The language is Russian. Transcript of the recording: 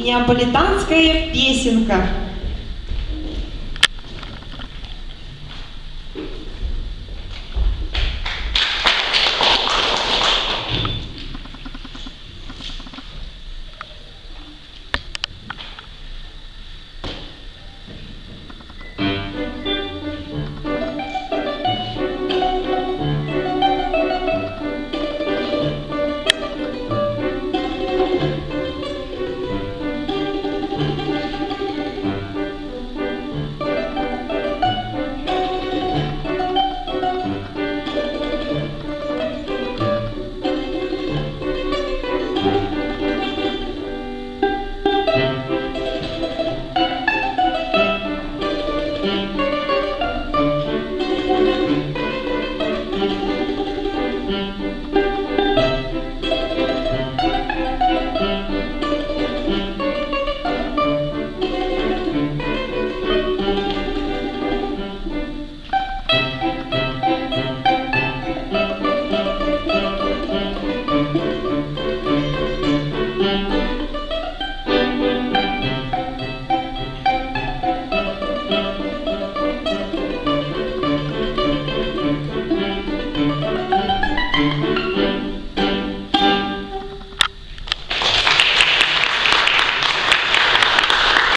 «Неаполитанская песенка».